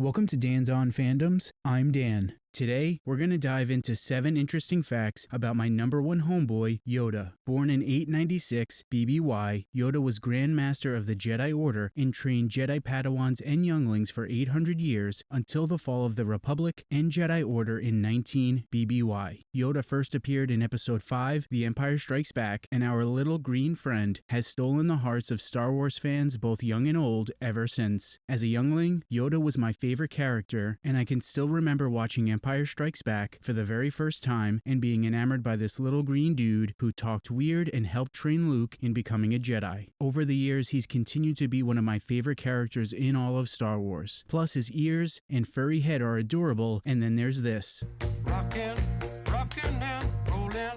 Welcome to Dan's On Fandoms. I'm Dan. Today, we're going to dive into seven interesting facts about my number one homeboy, Yoda. Born in 896 BBY, Yoda was Grand Master of the Jedi Order and trained Jedi Padawans and younglings for 800 years until the fall of the Republic and Jedi Order in 19 BBY. Yoda first appeared in Episode 5, The Empire Strikes Back, and our little green friend has stolen the hearts of Star Wars fans, both young and old, ever since. As a youngling, Yoda was my favorite character, and I can still remember watching Empire Empire Strikes Back for the very first time and being enamored by this little green dude who talked weird and helped train Luke in becoming a Jedi. Over the years, he's continued to be one of my favorite characters in all of Star Wars. Plus, his ears and furry head are adorable, and then there's this. Rockin', rockin' and rollin'.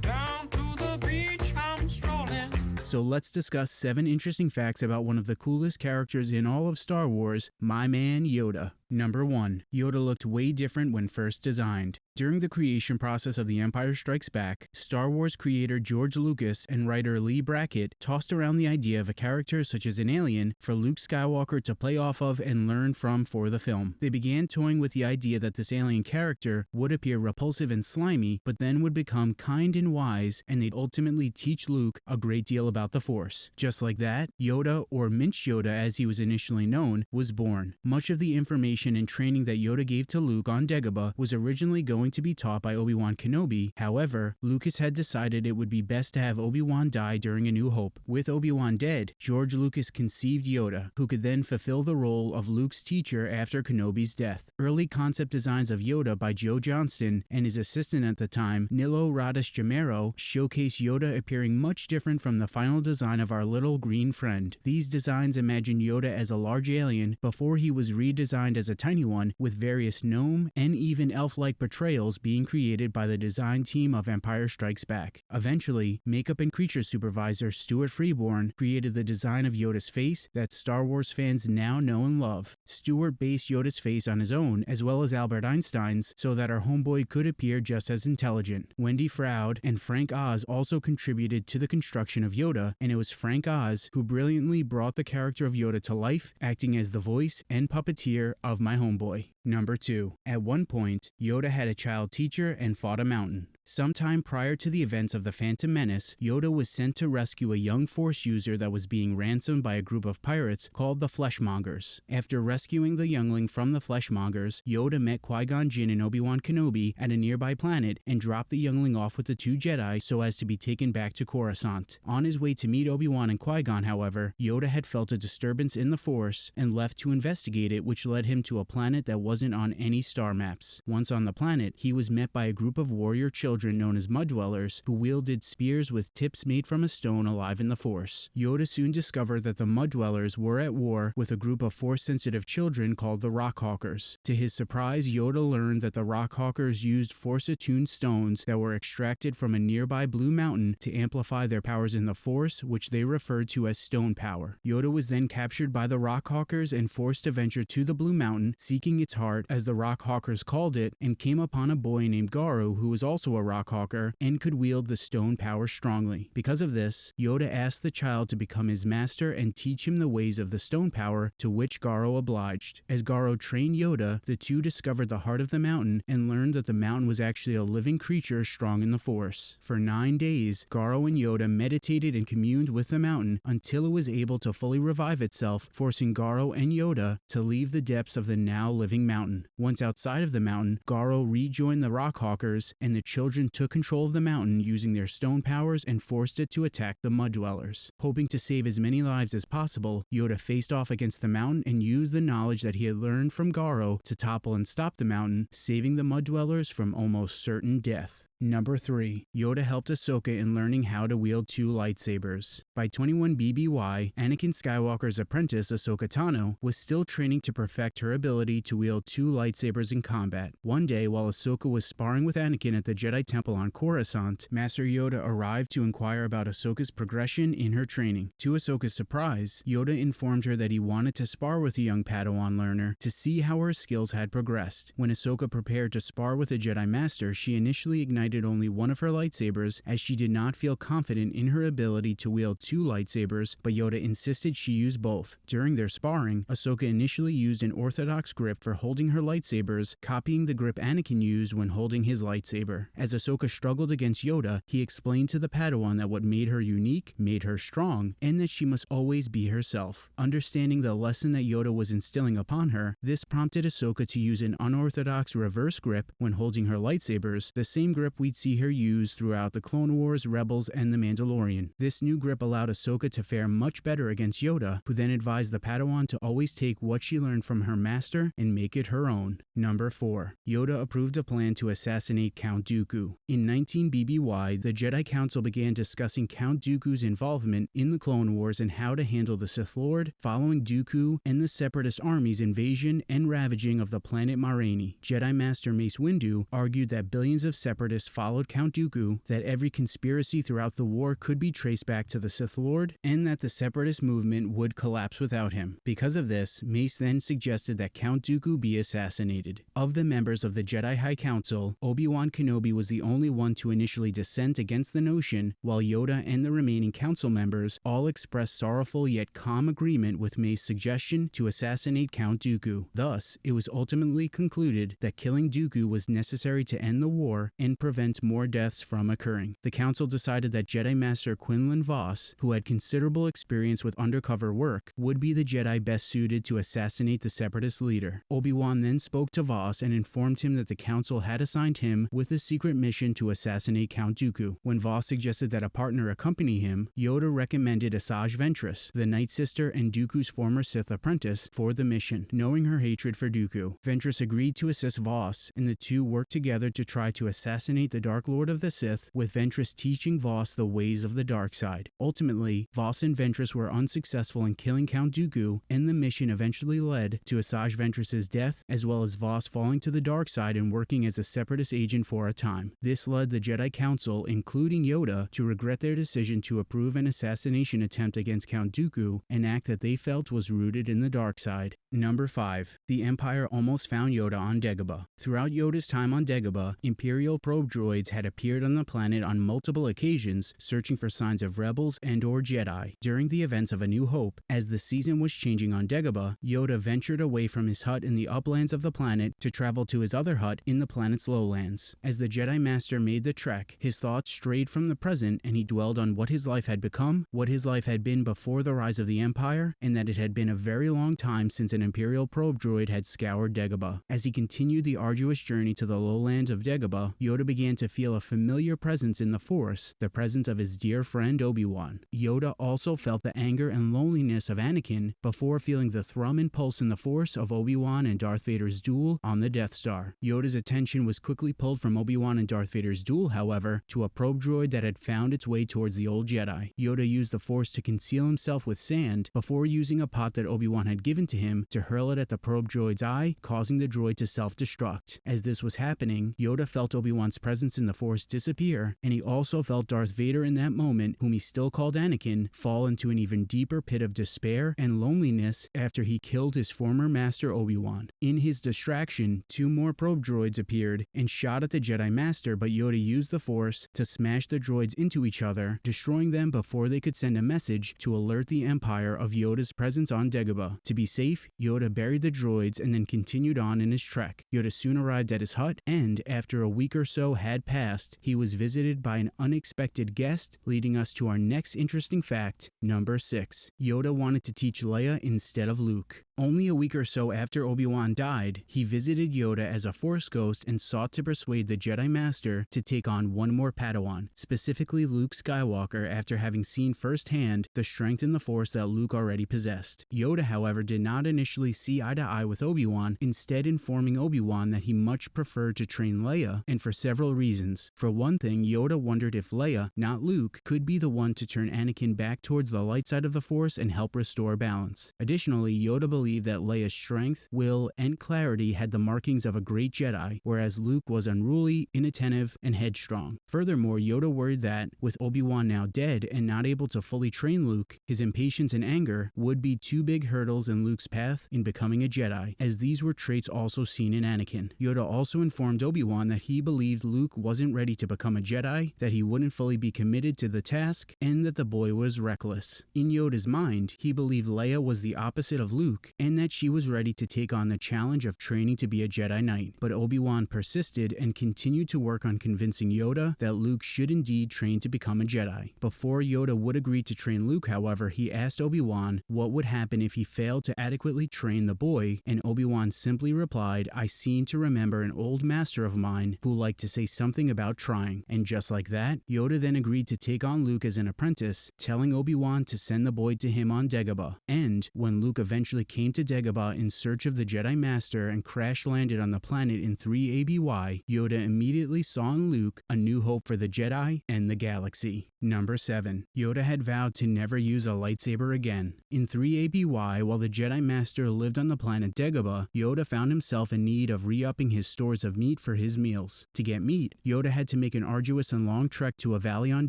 Down to the beach, I'm strolling. So let's discuss seven interesting facts about one of the coolest characters in all of Star Wars, my man Yoda. Number 1. Yoda looked way different when first designed. During the creation process of The Empire Strikes Back, Star Wars creator George Lucas and writer Leigh Brackett tossed around the idea of a character such as an alien for Luke Skywalker to play off of and learn from for the film. They began toying with the idea that this alien character would appear repulsive and slimy, but then would become kind and wise, and they'd ultimately teach Luke a great deal about the Force. Just like that, Yoda, or Minch Yoda as he was initially known, was born. Much of the information and training that Yoda gave to Luke on Dagobah was originally going to be taught by Obi-Wan Kenobi. However, Lucas had decided it would be best to have Obi-Wan die during A New Hope. With Obi-Wan dead, George Lucas conceived Yoda, who could then fulfill the role of Luke's teacher after Kenobi's death. Early concept designs of Yoda by Joe Johnston and his assistant at the time, Nilo Rodis Jamero, showcase Yoda appearing much different from the final design of our little green friend. These designs imagine Yoda as a large alien before he was redesigned as a tiny one with various gnome and even elf-like portrayals being created by the design team of Empire Strikes Back. Eventually, makeup and creature supervisor Stuart Freeborn created the design of Yoda's face that Star Wars fans now know and love. Stuart based Yoda's face on his own, as well as Albert Einstein's, so that our homeboy could appear just as intelligent. Wendy Froud and Frank Oz also contributed to the construction of Yoda, and it was Frank Oz who brilliantly brought the character of Yoda to life, acting as the voice and puppeteer of my homeboy. Number 2. At one point, Yoda had a child teacher and fought a mountain. Sometime prior to the events of the Phantom Menace, Yoda was sent to rescue a young Force user that was being ransomed by a group of pirates called the Fleshmongers. After rescuing the youngling from the Fleshmongers, Yoda met Qui-Gon Jinn and Obi-Wan Kenobi at a nearby planet and dropped the youngling off with the two Jedi so as to be taken back to Coruscant. On his way to meet Obi-Wan and Qui-Gon, however, Yoda had felt a disturbance in the Force and left to investigate it which led him to a planet that wasn't on any star maps. Once on the planet, he was met by a group of warrior children children known as Mud Dwellers who wielded spears with tips made from a stone alive in the Force. Yoda soon discovered that the Mud Dwellers were at war with a group of Force-sensitive children called the Rockhawkers. To his surprise, Yoda learned that the Rockhawkers used Force-attuned stones that were extracted from a nearby blue mountain to amplify their powers in the Force, which they referred to as stone power. Yoda was then captured by the Rockhawkers and forced to venture to the Blue Mountain, seeking its heart, as the Rockhawkers called it, and came upon a boy named Garo who was also a Rockhawker and could wield the stone power strongly. Because of this, Yoda asked the child to become his master and teach him the ways of the stone power, to which Garo obliged. As Garo trained Yoda, the two discovered the heart of the mountain and learned that the mountain was actually a living creature strong in the Force. For nine days, Garo and Yoda meditated and communed with the mountain until it was able to fully revive itself, forcing Garo and Yoda to leave the depths of the now living mountain. Once outside of the mountain, Garo rejoined the Rockhawkers and the children children took control of the mountain using their stone powers and forced it to attack the Mud Dwellers. Hoping to save as many lives as possible, Yoda faced off against the mountain and used the knowledge that he had learned from Garo to topple and stop the mountain, saving the Mud Dwellers from almost certain death. Number 3. Yoda helped Ahsoka in learning how to wield two lightsabers. By 21 BBY, Anakin Skywalker's apprentice Ahsoka Tano was still training to perfect her ability to wield two lightsabers in combat. One day, while Ahsoka was sparring with Anakin at the Jedi Temple on Coruscant, Master Yoda arrived to inquire about Ahsoka's progression in her training. To Ahsoka's surprise, Yoda informed her that he wanted to spar with the young Padawan learner to see how her skills had progressed. When Ahsoka prepared to spar with a Jedi Master, she initially ignited only one of her lightsabers as she did not feel confident in her ability to wield two lightsabers, but Yoda insisted she use both. During their sparring, Ahsoka initially used an orthodox grip for holding her lightsabers, copying the grip Anakin used when holding his lightsaber. As Ahsoka struggled against Yoda, he explained to the Padawan that what made her unique made her strong, and that she must always be herself. Understanding the lesson that Yoda was instilling upon her, this prompted Ahsoka to use an unorthodox reverse grip when holding her lightsabers, the same grip we'd see her use throughout the Clone Wars, Rebels, and The Mandalorian. This new grip allowed Ahsoka to fare much better against Yoda, who then advised the Padawan to always take what she learned from her master and make it her own. Number 4. Yoda approved a plan to assassinate Count Dooku. In 19 BBY, the Jedi Council began discussing Count Dooku's involvement in the Clone Wars and how to handle the Sith Lord following Dooku and the Separatist army's invasion and ravaging of the planet Mahranee. Jedi Master Mace Windu argued that billions of Separatists followed Count Dooku, that every conspiracy throughout the war could be traced back to the Sith Lord, and that the Separatist movement would collapse without him. Because of this, Mace then suggested that Count Dooku be assassinated. Of the members of the Jedi High Council, Obi-Wan Kenobi was the only one to initially dissent against the notion, while Yoda and the remaining council members all expressed sorrowful yet calm agreement with Mace's suggestion to assassinate Count Dooku. Thus, it was ultimately concluded that killing Dooku was necessary to end the war and prevent more deaths from occurring. The council decided that Jedi Master Quinlan Vos, who had considerable experience with undercover work, would be the Jedi best suited to assassinate the Separatist leader. Obi-Wan then spoke to Vos and informed him that the council had assigned him with a secret mission to assassinate Count Dooku. When Vos suggested that a partner accompany him, Yoda recommended Asajj Ventress, the Night Sister and Dooku's former Sith apprentice, for the mission. Knowing her hatred for Dooku, Ventress agreed to assist Vos, and the two worked together to try to assassinate the Dark Lord of the Sith, with Ventress teaching Vos the ways of the dark side. Ultimately, Vos and Ventress were unsuccessful in killing Count Dooku, and the mission eventually led to Asajj Ventress's death, as well as Vos falling to the dark side and working as a separatist agent for a time. This led the Jedi Council, including Yoda, to regret their decision to approve an assassination attempt against Count Dooku, an act that they felt was rooted in the dark side. Number 5. The Empire almost found Yoda on Dagobah. Throughout Yoda's time on Dagobah, Imperial probe droids had appeared on the planet on multiple occasions, searching for signs of rebels and or Jedi. During the events of A New Hope, as the season was changing on Dagobah, Yoda ventured away from his hut in the uplands of the planet to travel to his other hut in the planet's lowlands. As the Jedi Master made the trek, his thoughts strayed from the present and he dwelled on what his life had become, what his life had been before the rise of the Empire, and that it had been a very long time since an Imperial probe droid had scoured Dagobah. As he continued the arduous journey to the lowlands of Dagobah, Yoda began to feel a familiar presence in the Force, the presence of his dear friend Obi-Wan. Yoda also felt the anger and loneliness of Anakin before feeling the thrum and pulse in the Force of Obi-Wan and Darth Vader's duel on the Death Star. Yoda's attention was quickly pulled from Obi-Wan and Darth Vader's duel, however, to a probe droid that had found its way towards the old Jedi. Yoda used the Force to conceal himself with sand before using a pot that Obi-Wan had given to him to hurl it at the probe droid's eye, causing the droid to self-destruct. As this was happening, Yoda felt Obi-Wan's presence in the Force disappear, and he also felt Darth Vader in that moment, whom he still called Anakin, fall into an even deeper pit of despair and loneliness after he killed his former master Obi-Wan. In his distraction, two more probe droids appeared and shot at the Jedi Master, but Yoda used the Force to smash the droids into each other, destroying them before they could send a message to alert the Empire of Yoda's presence on Dagobah. To be safe, Yoda buried the droids and then continued on in his trek. Yoda soon arrived at his hut, and after a week or so had passed, he was visited by an unexpected guest, leading us to our next interesting fact, number 6. Yoda wanted to teach Leia instead of Luke. Only a week or so after Obi-Wan died, he visited Yoda as a Force ghost and sought to persuade the Jedi Master to take on one more Padawan, specifically Luke Skywalker after having seen firsthand the strength in the Force that Luke already possessed. Yoda, however, did not initially see eye to eye with Obi-Wan, instead informing Obi-Wan that he much preferred to train Leia, and for several reasons. For one thing, Yoda wondered if Leia, not Luke, could be the one to turn Anakin back towards the light side of the Force and help restore balance. Additionally, Yoda believed believed that Leia's strength, will, and clarity had the markings of a great Jedi, whereas Luke was unruly, inattentive, and headstrong. Furthermore, Yoda worried that, with Obi-Wan now dead and not able to fully train Luke, his impatience and anger would be two big hurdles in Luke's path in becoming a Jedi, as these were traits also seen in Anakin. Yoda also informed Obi-Wan that he believed Luke wasn't ready to become a Jedi, that he wouldn't fully be committed to the task, and that the boy was reckless. In Yoda's mind, he believed Leia was the opposite of Luke, and that she was ready to take on the challenge of training to be a Jedi Knight. But Obi-Wan persisted and continued to work on convincing Yoda that Luke should indeed train to become a Jedi. Before Yoda would agree to train Luke, however, he asked Obi-Wan what would happen if he failed to adequately train the boy, and Obi-Wan simply replied, I seem to remember an old master of mine who liked to say something about trying. And just like that, Yoda then agreed to take on Luke as an apprentice, telling Obi-Wan to send the boy to him on Dagobah. And when Luke eventually came to Dagobah in search of the Jedi Master and crash landed on the planet in 3 ABY, Yoda immediately saw in Luke a new hope for the Jedi and the galaxy. Number 7. Yoda had vowed to never use a lightsaber again. In 3 ABY, while the Jedi Master lived on the planet Dagobah, Yoda found himself in need of re-upping his stores of meat for his meals. To get Yoda had to make an arduous and long trek to a valley on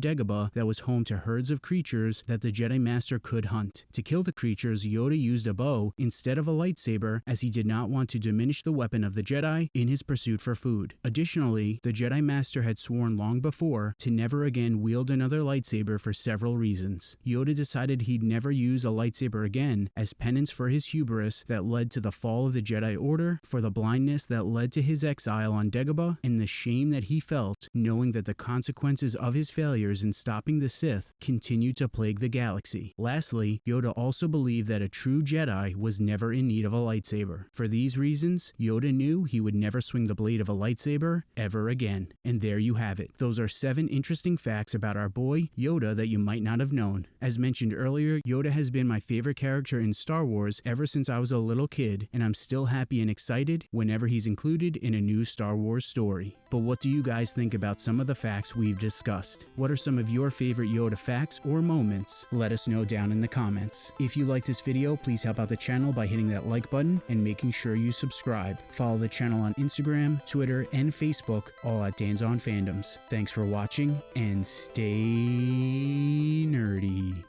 Dagobah that was home to herds of creatures that the Jedi Master could hunt. To kill the creatures, Yoda used a bow instead of a lightsaber as he did not want to diminish the weapon of the Jedi in his pursuit for food. Additionally, the Jedi Master had sworn long before to never again wield another lightsaber for several reasons. Yoda decided he'd never use a lightsaber again as penance for his hubris that led to the fall of the Jedi Order, for the blindness that led to his exile on Dagobah, and the shame that he felt knowing that the consequences of his failures in stopping the Sith continued to plague the galaxy. Lastly, Yoda also believed that a true Jedi was never in need of a lightsaber. For these reasons, Yoda knew he would never swing the blade of a lightsaber ever again. And there you have it. Those are seven interesting facts about our boy, Yoda, that you might not have known. As mentioned earlier, Yoda has been my favorite character in Star Wars ever since I was a little kid, and I'm still happy and excited whenever he's included in a new Star Wars story. But what do you guys think about some of the facts we've discussed? What are some of your favorite Yoda facts or moments? Let us know down in the comments. If you like this video, please help out the channel by hitting that like button and making sure you subscribe. Follow the channel on Instagram, Twitter, and Facebook, all at Dan's on Fandoms. Thanks for watching and stay nerdy.